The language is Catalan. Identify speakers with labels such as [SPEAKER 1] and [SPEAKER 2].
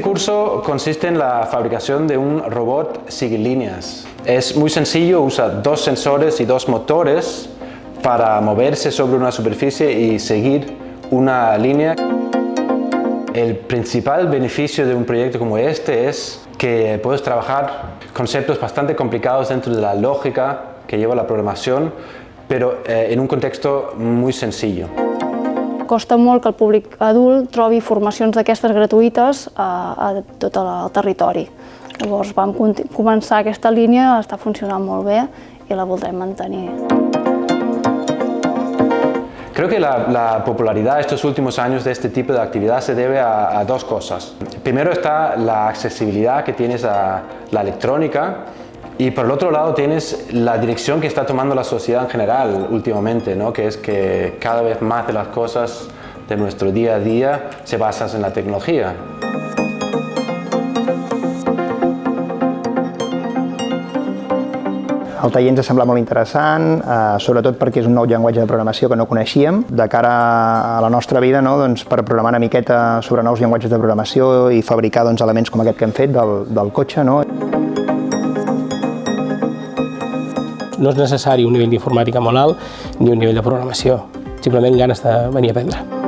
[SPEAKER 1] curso consiste en la fabricación de un robot líneas. Es muy sencillo, usa dos sensores y dos motores para moverse sobre una superficie y seguir una línea. El principal beneficio de un proyecto como este es que puedes trabajar conceptos bastante complicados dentro de la lógica que lleva la programación, pero eh, en un contexto muy sencillo.
[SPEAKER 2] Costa molt que el públic adult trobi formacions d'aquestes gratuïtes a, a tot el territori. Llavors vam començar aquesta línia, està funcionant molt bé i la voldrem mantenir.
[SPEAKER 1] Creo que la, la, popularidad estos últimos años de este tipo de actividad se debe a, a, dos cosas. Primero está la accesibilidad que tienes a la electrónica y por el otro lado tienes la dirección que está tomando la sociedad en general últimamente, ¿no? que es que cada vez más de las cosas de nuestro día a día se basan en la tecnología.
[SPEAKER 3] El taller ens ha semblat molt interessant, eh, sobretot perquè és un nou llenguatge de programació que no coneixíem. De cara a la nostra vida, no, doncs, per programar una miqueta sobre nous llenguatges de programació i fabricar doncs, elements com aquest que hem fet del, del cotxe. No?
[SPEAKER 4] No és necessari un nivell d'informàtica molt alt ni un nivell de programació, simplement ganes de venir a aprendre.